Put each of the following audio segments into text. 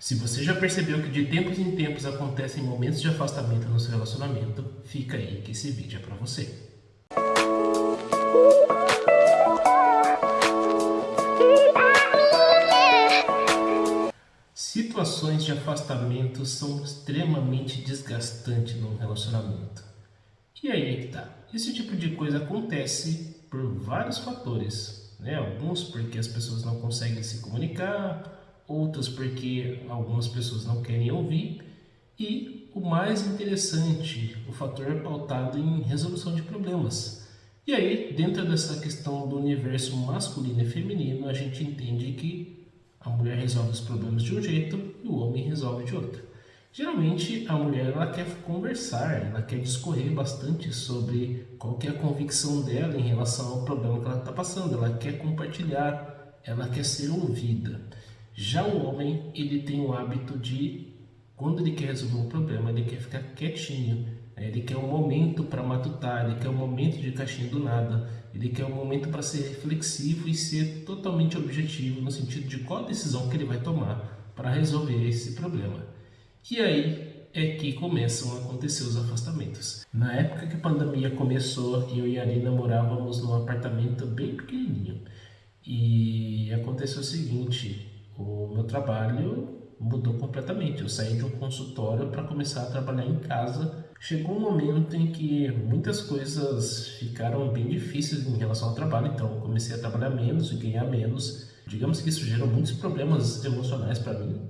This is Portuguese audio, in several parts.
Se você já percebeu que de tempos em tempos acontecem momentos de afastamento no seu relacionamento, fica aí que esse vídeo é para você. Situações de afastamento são extremamente desgastantes no relacionamento. E aí é que tá. Esse tipo de coisa acontece por vários fatores. Né? Alguns porque as pessoas não conseguem se comunicar, outras porque algumas pessoas não querem ouvir e o mais interessante, o fator pautado em resolução de problemas. E aí, dentro dessa questão do universo masculino e feminino, a gente entende que a mulher resolve os problemas de um jeito e o homem resolve de outro. Geralmente a mulher ela quer conversar, ela quer discorrer bastante sobre qual é a convicção dela em relação ao problema que ela está passando, ela quer compartilhar, ela quer ser ouvida. Já o homem, ele tem o hábito de, quando ele quer resolver um problema, ele quer ficar quietinho, né? ele quer um momento para matutar, ele quer um momento de caixinha do nada, ele quer um momento para ser reflexivo e ser totalmente objetivo no sentido de qual decisão que ele vai tomar para resolver esse problema. E aí é que começam a acontecer os afastamentos. Na época que a pandemia começou, eu e a Arina morávamos num apartamento bem pequenininho. E aconteceu o seguinte, o meu trabalho mudou completamente. Eu saí de um consultório para começar a trabalhar em casa. Chegou um momento em que muitas coisas ficaram bem difíceis em relação ao trabalho, então eu comecei a trabalhar menos e ganhar menos. Digamos que isso gerou muitos problemas emocionais para mim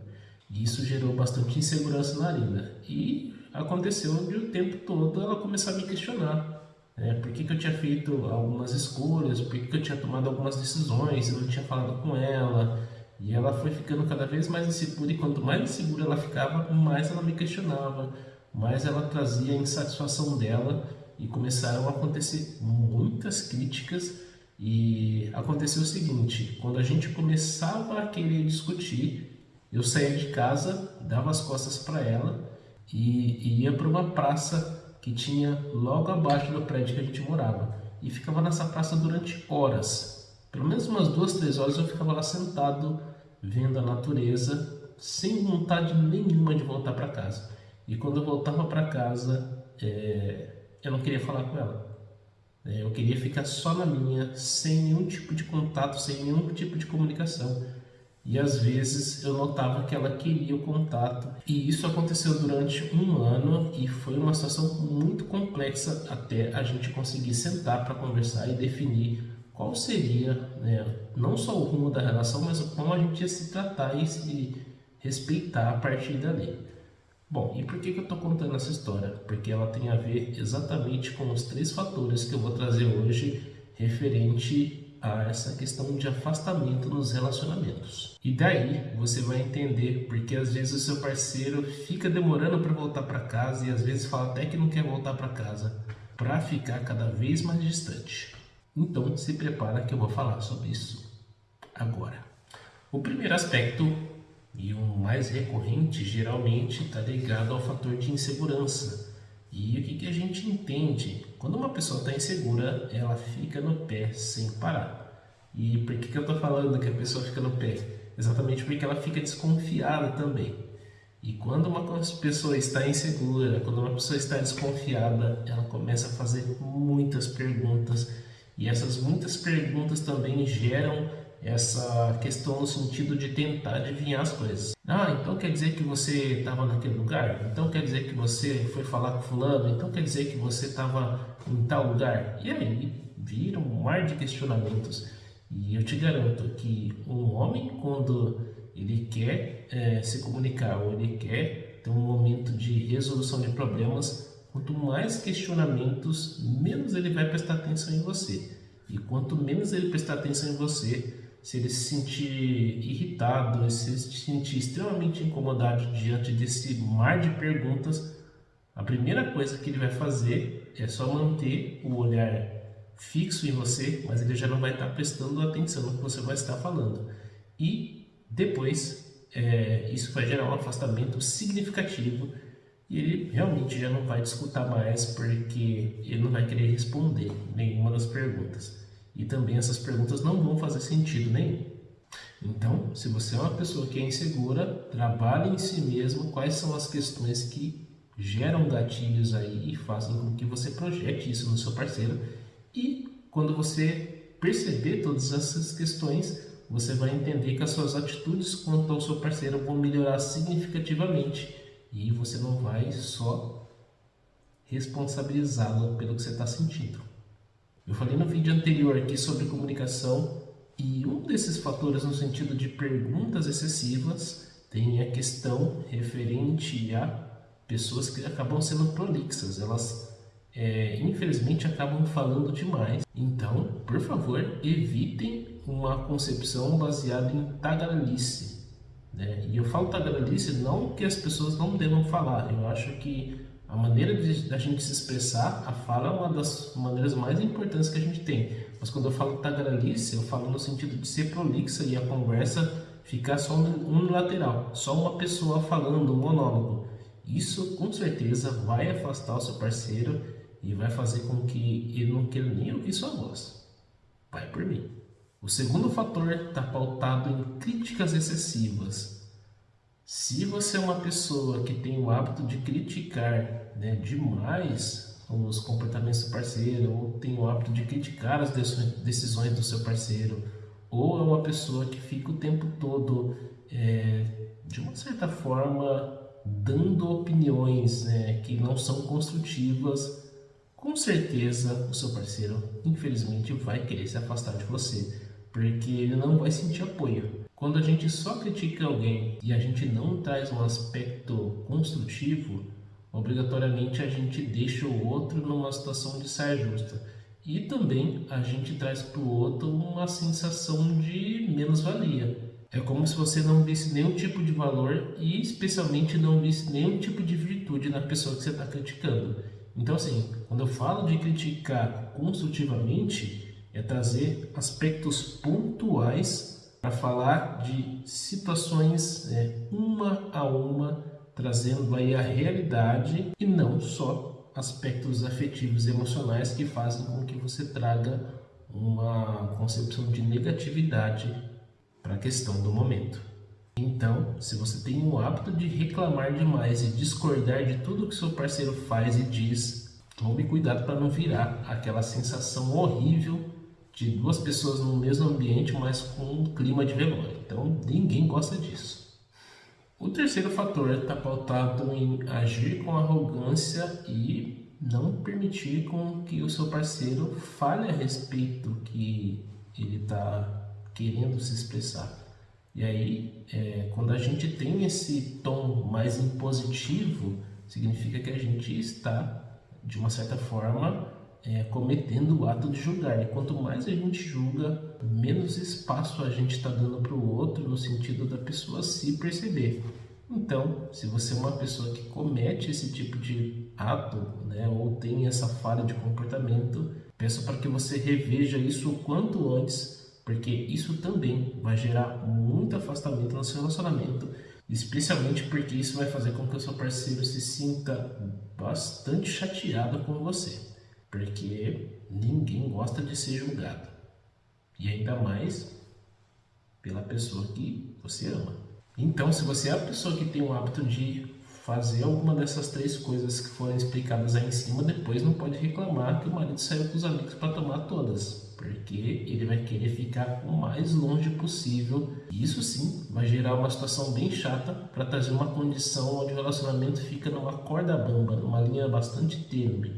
e isso gerou bastante insegurança na Arina. E aconteceu de o tempo todo ela começar a me questionar. Né? Por que, que eu tinha feito algumas escolhas, por que, que eu tinha tomado algumas decisões, eu não tinha falado com ela, e ela foi ficando cada vez mais insegura, e quanto mais insegura ela ficava, mais ela me questionava, mais ela trazia a insatisfação dela, e começaram a acontecer muitas críticas. E aconteceu o seguinte: quando a gente começava a querer discutir, eu saía de casa, dava as costas para ela e, e ia para uma praça que tinha logo abaixo do prédio que a gente morava. E ficava nessa praça durante horas, pelo menos umas duas, três horas eu ficava lá sentado, vendo a natureza, sem vontade nenhuma de voltar para casa. E quando eu voltava para casa, é, eu não queria falar com ela. É, eu queria ficar só na minha, sem nenhum tipo de contato, sem nenhum tipo de comunicação. E às vezes eu notava que ela queria o contato. E isso aconteceu durante um ano e foi uma situação muito complexa até a gente conseguir sentar para conversar e definir qual seria né, não só o rumo da relação, mas como a gente ia se tratar e se respeitar a partir dali. Bom, e por que, que eu estou contando essa história? Porque ela tem a ver exatamente com os três fatores que eu vou trazer hoje referente a essa questão de afastamento nos relacionamentos. E daí você vai entender porque às vezes o seu parceiro fica demorando para voltar para casa e às vezes fala até que não quer voltar para casa para ficar cada vez mais distante. Então se prepara que eu vou falar sobre isso agora. O primeiro aspecto e o mais recorrente geralmente está ligado ao fator de insegurança. E o que, que a gente entende? Quando uma pessoa está insegura, ela fica no pé sem parar. E por que, que eu estou falando que a pessoa fica no pé? Exatamente porque ela fica desconfiada também. E quando uma pessoa está insegura, quando uma pessoa está desconfiada, ela começa a fazer muitas perguntas e essas muitas perguntas também geram essa questão no sentido de tentar adivinhar as coisas. Ah, então quer dizer que você estava naquele lugar? Então quer dizer que você foi falar com fulano? Então quer dizer que você estava em tal lugar? E aí vira um mar de questionamentos. E eu te garanto que um homem, quando ele quer é, se comunicar ou ele quer ter um momento de resolução de problemas, Quanto mais questionamentos, menos ele vai prestar atenção em você. E quanto menos ele prestar atenção em você, se ele se sentir irritado, se ele se sentir extremamente incomodado diante desse mar de perguntas, a primeira coisa que ele vai fazer é só manter o olhar fixo em você, mas ele já não vai estar prestando atenção no que você vai estar falando. E depois, é, isso vai gerar um afastamento significativo e ele realmente já não vai discutir mais porque ele não vai querer responder nenhuma das perguntas. E também essas perguntas não vão fazer sentido nenhum. Então, se você é uma pessoa que é insegura, trabalhe em si mesmo quais são as questões que geram gatilhos aí e façam com que você projete isso no seu parceiro. E quando você perceber todas essas questões, você vai entender que as suas atitudes quanto ao seu parceiro vão melhorar significativamente e você não vai só responsabilizá-lo pelo que você está sentindo. Eu falei no vídeo anterior aqui sobre comunicação e um desses fatores no sentido de perguntas excessivas tem a questão referente a pessoas que acabam sendo prolixas, elas é, infelizmente acabam falando demais. Então, por favor, evitem uma concepção baseada em tagarelice. Né? E eu falo tagarelice não que as pessoas não devam falar, eu acho que a maneira de a gente se expressar, a fala é uma das maneiras mais importantes que a gente tem. Mas quando eu falo tagarelice, eu falo no sentido de ser prolixa e a conversa ficar só unilateral, só uma pessoa falando, um monólogo. Isso com certeza vai afastar o seu parceiro e vai fazer com que ele não queira nem ouvir sua voz. Vai por mim. O segundo fator está pautado em críticas excessivas. Se você é uma pessoa que tem o hábito de criticar né, demais os comportamentos do parceiro, ou tem o hábito de criticar as decisões do seu parceiro, ou é uma pessoa que fica o tempo todo, é, de uma certa forma, dando opiniões né, que não são construtivas, com certeza o seu parceiro, infelizmente, vai querer se afastar de você, porque ele não vai sentir apoio. Quando a gente só critica alguém e a gente não traz um aspecto construtivo, obrigatoriamente a gente deixa o outro numa situação de saia justa. E também a gente traz para o outro uma sensação de menos-valia. É como se você não visse nenhum tipo de valor e especialmente não visse nenhum tipo de virtude na pessoa que você está criticando. Então assim, quando eu falo de criticar construtivamente, é trazer aspectos pontuais para falar de situações é, uma a uma, trazendo aí a realidade e não só aspectos afetivos e emocionais que fazem com que você traga uma concepção de negatividade para a questão do momento. Então, se você tem o hábito de reclamar demais e discordar de tudo que seu parceiro faz e diz, tome cuidado para não virar aquela sensação horrível de duas pessoas no mesmo ambiente, mas com um clima de velório. Então ninguém gosta disso. O terceiro fator está pautado em agir com arrogância e não permitir com que o seu parceiro fale a respeito que ele está querendo se expressar. E aí, é, quando a gente tem esse tom mais impositivo, significa que a gente está, de uma certa forma, é, cometendo o ato de julgar. E quanto mais a gente julga, menos espaço a gente está dando para o outro no sentido da pessoa se perceber. Então, se você é uma pessoa que comete esse tipo de ato, né, ou tem essa falha de comportamento, peço para que você reveja isso o quanto antes, porque isso também vai gerar muito afastamento no seu relacionamento, especialmente porque isso vai fazer com que o seu parceiro se sinta bastante chateado com você porque ninguém gosta de ser julgado. E ainda mais pela pessoa que você ama. Então, se você é a pessoa que tem o hábito de fazer alguma dessas três coisas que foram explicadas aí em cima, depois não pode reclamar que o marido saiu com os amigos para tomar todas, porque ele vai querer ficar o mais longe possível. E isso sim vai gerar uma situação bem chata para trazer uma condição onde o relacionamento fica numa corda bamba, numa linha bastante tênue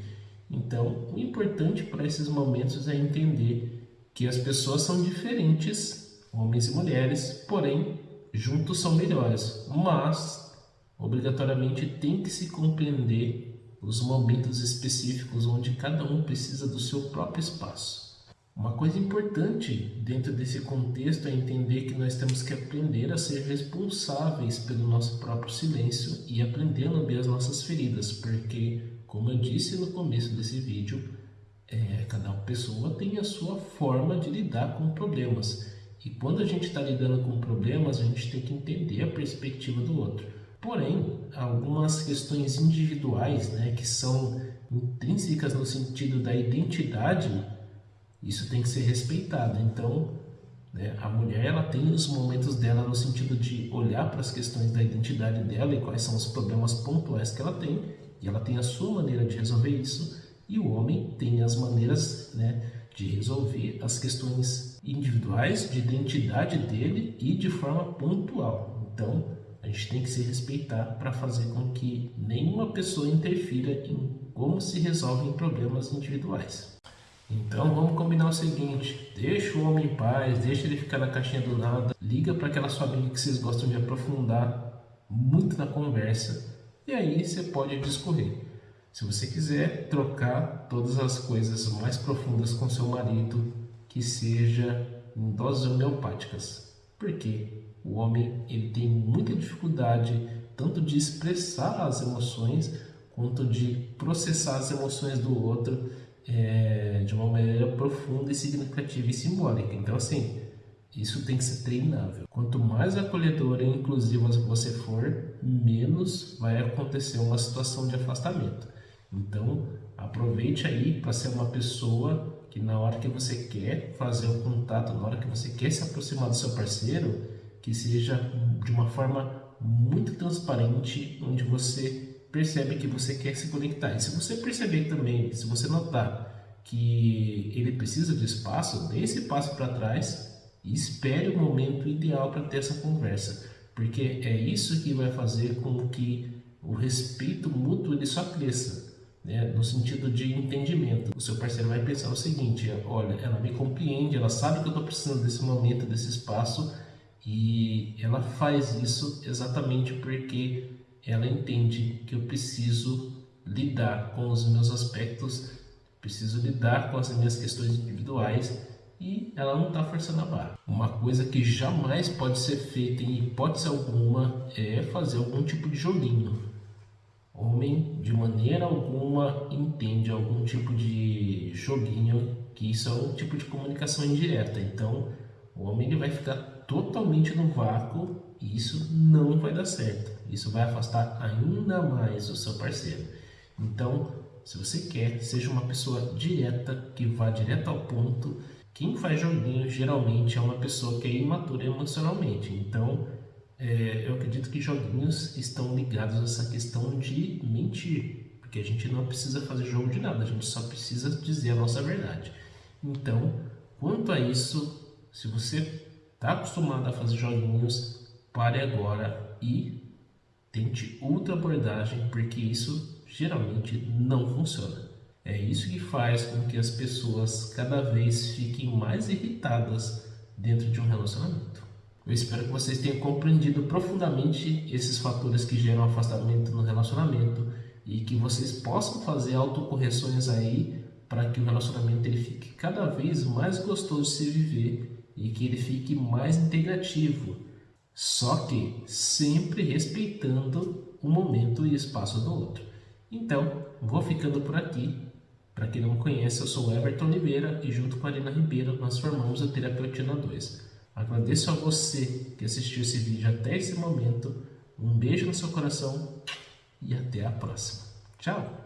então, o importante para esses momentos é entender que as pessoas são diferentes, homens e mulheres, porém, juntos são melhores. Mas, obrigatoriamente, tem que se compreender os momentos específicos onde cada um precisa do seu próprio espaço. Uma coisa importante dentro desse contexto é entender que nós temos que aprender a ser responsáveis pelo nosso próprio silêncio e aprender a lamber as nossas feridas, porque como eu disse no começo desse vídeo, é, cada pessoa tem a sua forma de lidar com problemas. E quando a gente está lidando com problemas, a gente tem que entender a perspectiva do outro. Porém, algumas questões individuais, né, que são intrínsecas no sentido da identidade, isso tem que ser respeitado. Então, Né? A mulher ela tem os momentos dela no sentido de olhar para as questões da identidade dela e quais são os problemas pontuais que ela tem, e ela tem a sua maneira de resolver isso, e o homem tem as maneiras né, de resolver as questões individuais de identidade dele e de forma pontual. Então, a gente tem que se respeitar para fazer com que nenhuma pessoa interfira em como se resolvem problemas individuais. Então vamos combinar o seguinte, deixa o homem em paz, deixa ele ficar na caixinha do nada, liga para aquela sua amiga que vocês gostam de aprofundar muito na conversa e aí você pode discorrer. Se você quiser trocar todas as coisas mais profundas com seu marido, que seja em doses homeopáticas. Por quê? O homem ele tem muita dificuldade tanto de expressar as emoções quanto de processar as emoções do outro é, de uma maneira profunda e significativa e simbólica. Então, assim, isso tem que ser treinável. Quanto mais acolhedora e inclusiva você for, menos vai acontecer uma situação de afastamento. Então, aproveite aí para ser uma pessoa que na hora que você quer fazer o contato, na hora que você quer se aproximar do seu parceiro, que seja de uma forma muito transparente, onde você percebe que você quer se conectar. E se você perceber também, se você notar que ele precisa de espaço, dê esse passo para trás e espere o momento ideal para ter essa conversa, porque é isso que vai fazer com que o respeito mútuo ele só cresça né, no sentido de entendimento. O seu parceiro vai pensar o seguinte: olha, ela me compreende, ela sabe que eu estou precisando desse momento, desse espaço, e ela faz isso exatamente porque ela entende que eu preciso lidar com os meus aspectos, preciso lidar com as minhas questões individuais e ela não está forçando a barra. Uma coisa que jamais pode ser feita em hipótese alguma é fazer algum tipo de joguinho homem de maneira alguma entende algum tipo de joguinho, que isso é um tipo de comunicação indireta. Então, o homem ele vai ficar totalmente no vácuo e isso não vai dar certo. Isso vai afastar ainda mais o seu parceiro. Então, se você quer, seja uma pessoa direta, que vá direto ao ponto. Quem faz joguinho geralmente é uma pessoa que é imatura emocionalmente. Então, é, eu acredito que joguinhos estão ligados a essa questão de mentir, porque a gente não precisa fazer jogo de nada, a gente só precisa dizer a nossa verdade. Então, quanto a isso, se você está acostumado a fazer joguinhos, pare agora e tente outra abordagem, porque isso geralmente não funciona. É isso que faz com que as pessoas cada vez fiquem mais irritadas dentro de um relacionamento. Eu espero que vocês tenham compreendido profundamente esses fatores que geram afastamento no relacionamento e que vocês possam fazer autocorreções aí para que o relacionamento ele fique cada vez mais gostoso de se viver e que ele fique mais integrativo. Só que sempre respeitando o momento e espaço do outro. Então, vou ficando por aqui. Para quem não me conhece, eu sou Everton Oliveira e junto com a Arina Ribeiro nós formamos a Terapeutina 2. Agradeço a você que assistiu esse vídeo até esse momento. Um beijo no seu coração e até a próxima. Tchau!